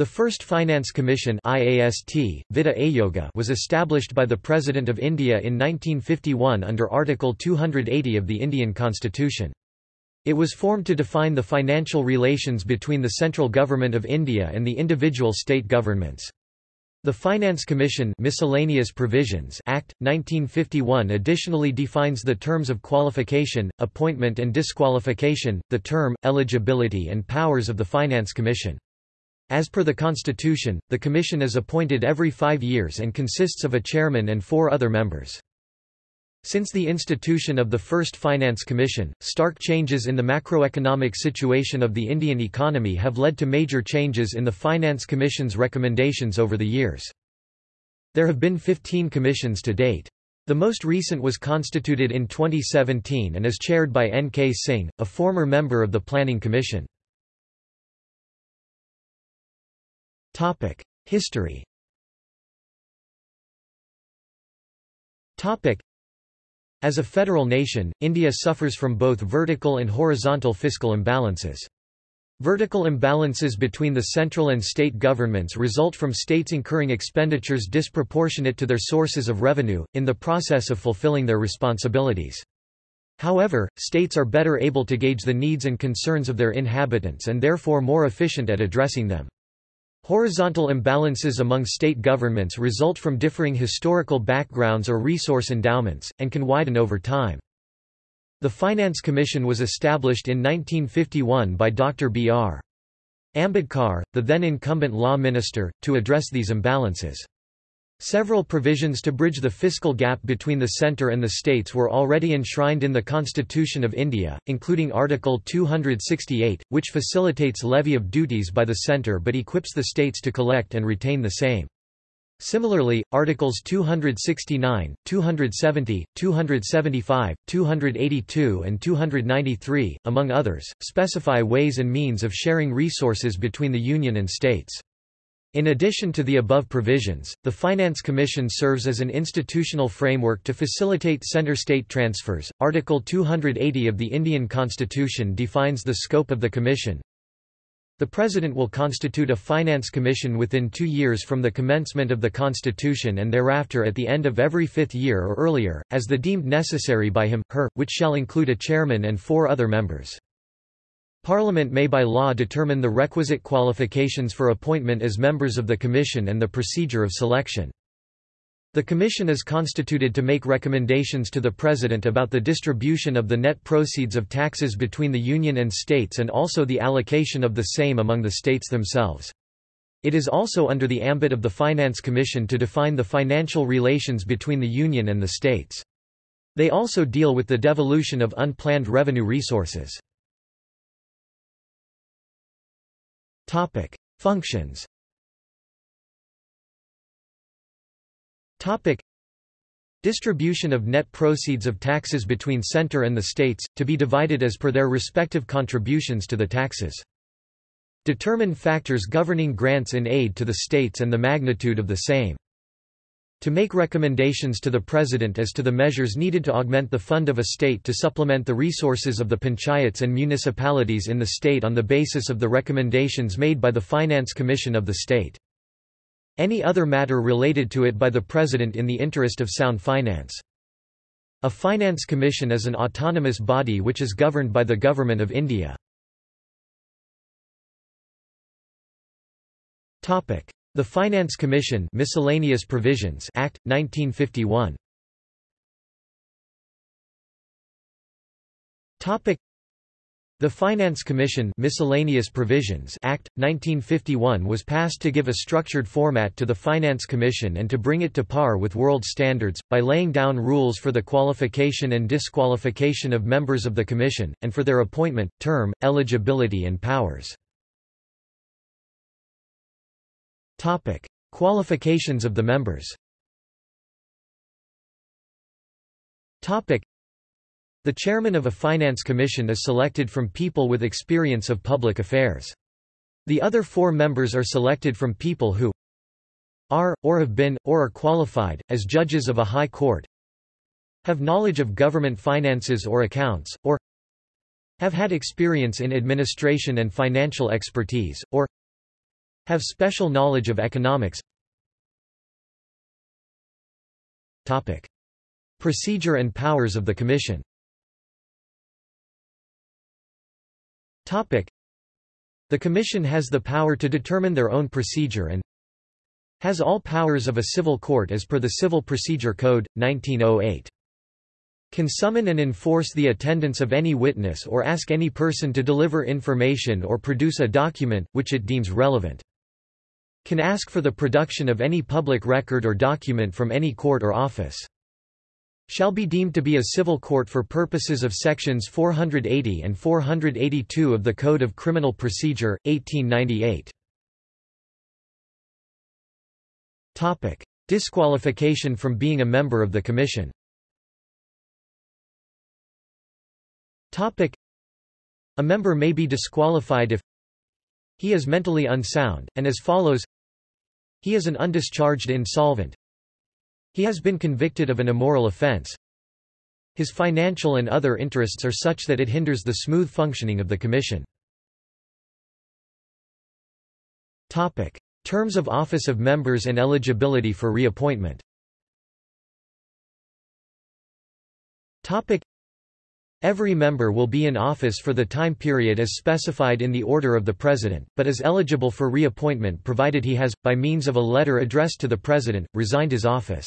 The first Finance Commission IAST, Vitta Ayoga was established by the President of India in 1951 under Article 280 of the Indian Constitution. It was formed to define the financial relations between the central government of India and the individual state governments. The Finance Commission Miscellaneous Provisions Act, 1951 additionally defines the terms of qualification, appointment and disqualification, the term, eligibility and powers of the Finance Commission. As per the Constitution, the Commission is appointed every five years and consists of a chairman and four other members. Since the institution of the first Finance Commission, stark changes in the macroeconomic situation of the Indian economy have led to major changes in the Finance Commission's recommendations over the years. There have been 15 commissions to date. The most recent was constituted in 2017 and is chaired by N. K. Singh, a former member of the Planning Commission. History As a federal nation, India suffers from both vertical and horizontal fiscal imbalances. Vertical imbalances between the central and state governments result from states incurring expenditures disproportionate to their sources of revenue, in the process of fulfilling their responsibilities. However, states are better able to gauge the needs and concerns of their inhabitants and therefore more efficient at addressing them. Horizontal imbalances among state governments result from differing historical backgrounds or resource endowments, and can widen over time. The Finance Commission was established in 1951 by Dr. B.R. Ambedkar, the then incumbent law minister, to address these imbalances. Several provisions to bridge the fiscal gap between the centre and the states were already enshrined in the Constitution of India, including Article 268, which facilitates levy of duties by the centre but equips the states to collect and retain the same. Similarly, Articles 269, 270, 275, 282 and 293, among others, specify ways and means of sharing resources between the Union and states. In addition to the above provisions, the Finance Commission serves as an institutional framework to facilitate center-state transfers. Article 280 of the Indian Constitution defines the scope of the Commission. The President will constitute a Finance Commission within two years from the commencement of the Constitution and thereafter at the end of every fifth year or earlier, as the deemed necessary by him, her, which shall include a chairman and four other members. Parliament may by law determine the requisite qualifications for appointment as members of the Commission and the procedure of selection. The Commission is constituted to make recommendations to the President about the distribution of the net proceeds of taxes between the Union and states and also the allocation of the same among the states themselves. It is also under the ambit of the Finance Commission to define the financial relations between the Union and the states. They also deal with the devolution of unplanned revenue resources. Topic: Functions. Topic: Distribution of net proceeds of taxes between center and the states, to be divided as per their respective contributions to the taxes. Determine factors governing grants in aid to the states and the magnitude of the same to make recommendations to the President as to the measures needed to augment the fund of a state to supplement the resources of the panchayats and municipalities in the state on the basis of the recommendations made by the Finance Commission of the state. Any other matter related to it by the President in the interest of sound finance. A Finance Commission is an autonomous body which is governed by the Government of India. The Finance Commission Miscellaneous Provisions Act 1951 Topic The Finance Commission Miscellaneous Provisions Act 1951 was passed to give a structured format to the Finance Commission and to bring it to par with world standards by laying down rules for the qualification and disqualification of members of the commission and for their appointment, term, eligibility and powers. Topic: Qualifications of the members. Topic: The chairman of a finance commission is selected from people with experience of public affairs. The other four members are selected from people who are, or have been, or are qualified, as judges of a high court, have knowledge of government finances or accounts, or have had experience in administration and financial expertise, or Have special knowledge of economics Topic. Procedure and powers of the Commission Topic. The Commission has the power to determine their own procedure and has all powers of a civil court as per the Civil Procedure Code, 1908. Can summon and enforce the attendance of any witness or ask any person to deliver information or produce a document, which it deems relevant. Can ask for the production of any public record or document from any court or office. Shall be deemed to be a civil court for purposes of sections 480 and 482 of the Code of Criminal Procedure, 1898. Topic: Disqualification from being a member of the Commission. Topic: A member may be disqualified if he is mentally unsound, and as follows. He is an undischarged insolvent. He has been convicted of an immoral offense. His financial and other interests are such that it hinders the smooth functioning of the Commission. Topic. Terms of office of members and eligibility for reappointment Every member will be in office for the time period as specified in the order of the President, but is eligible for reappointment provided he has, by means of a letter addressed to the President, resigned his office.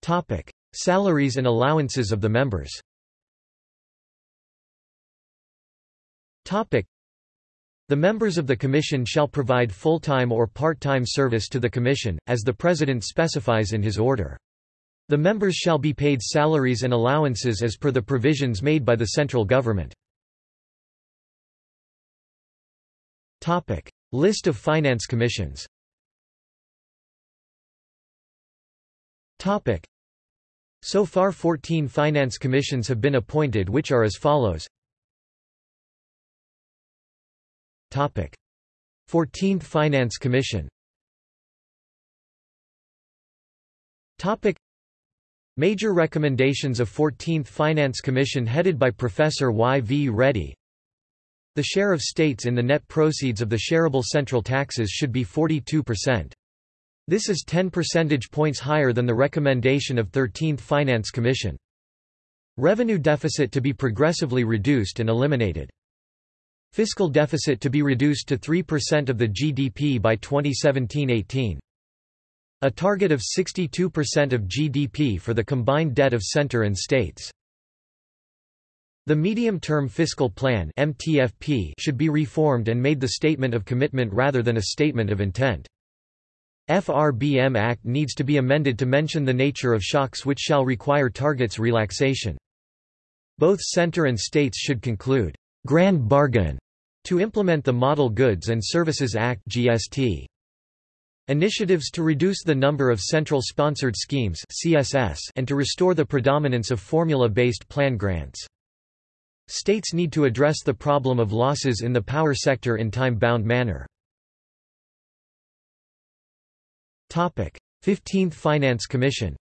Topic. Salaries and allowances of the members Topic. the members of the Commission shall provide full-time or part-time service to the Commission, as the President specifies in his order. The members shall be paid salaries and allowances as per the provisions made by the central government. List of finance commissions. So far 14 finance commissions have been appointed which are as follows. 14th Finance Commission Major recommendations of 14th Finance Commission headed by Professor Y. V. Reddy The share of states in the net proceeds of the shareable central taxes should be 42%. This is 10 percentage points higher than the recommendation of 13th Finance Commission. Revenue deficit to be progressively reduced and eliminated. Fiscal deficit to be reduced to 3% of the GDP by 2017-18. A target of 62% of GDP for the combined debt of center and states. The Medium-Term Fiscal Plan MTFP should be reformed and made the statement of commitment rather than a statement of intent. FRBM Act needs to be amended to mention the nature of shocks which shall require targets relaxation. Both center and states should conclude grand bargain to implement the Model Goods and Services Act (GST). Initiatives to reduce the number of central sponsored schemes (CSS) and to restore the predominance of formula-based plan grants. States need to address the problem of losses in the power sector in time-bound manner. 15th Finance Commission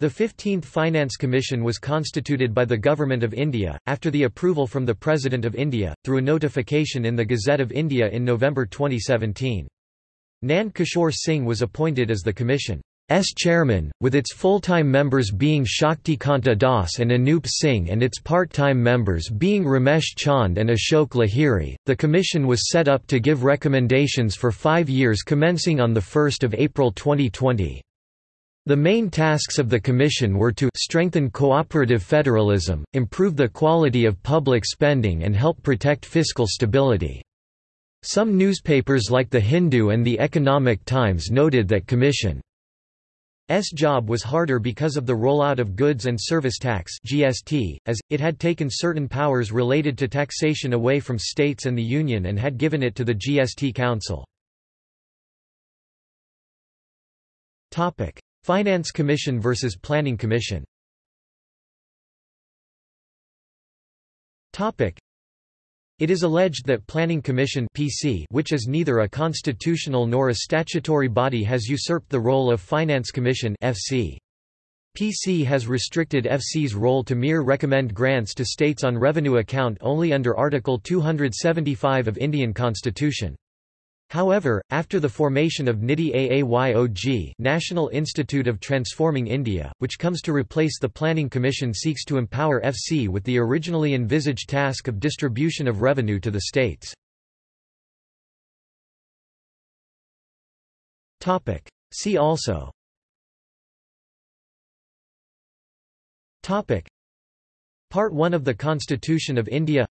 the 15th Finance Commission was constituted by the Government of India, after the approval from the President of India, through a notification in the Gazette of India in November 2017. Nand Kishore Singh was appointed as the Commission's chairman, with its full-time members being Shaktikanta Das and Anup Singh and its part-time members being Ramesh Chand and Ashok Lahiri. The commission was set up to give recommendations for five years commencing on 1 April 2020. The main tasks of the Commission were to strengthen cooperative federalism, improve the quality of public spending and help protect fiscal stability. Some newspapers like The Hindu and The Economic Times noted that Commission's job was harder because of the rollout of goods and service tax (GST), as it had taken certain powers related to taxation away from states and the union and had given it to the GST Council. Finance Commission versus Planning Commission it is alleged that Planning Commission PC, which is neither a constitutional nor a statutory body has usurped the role of Finance Commission FC. PC has restricted FC's role to mere recommend grants to states on revenue account only under Article 275 of Indian Constitution. However, after the formation of NITI AAYOG National Institute of Transforming India, which comes to replace the Planning Commission seeks to empower FC with the originally envisaged task of distribution of revenue to the states. See also. Part 1 of the Constitution of India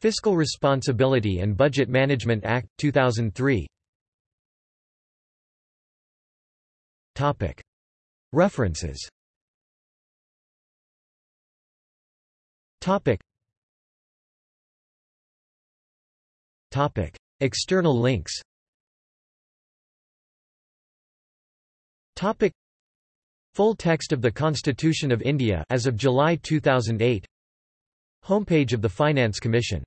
Fiscal Responsibility and Budget Management Act, 2003 References. External links. Full text of the Constitution of India as of July 2008 Homepage of the Finance Commission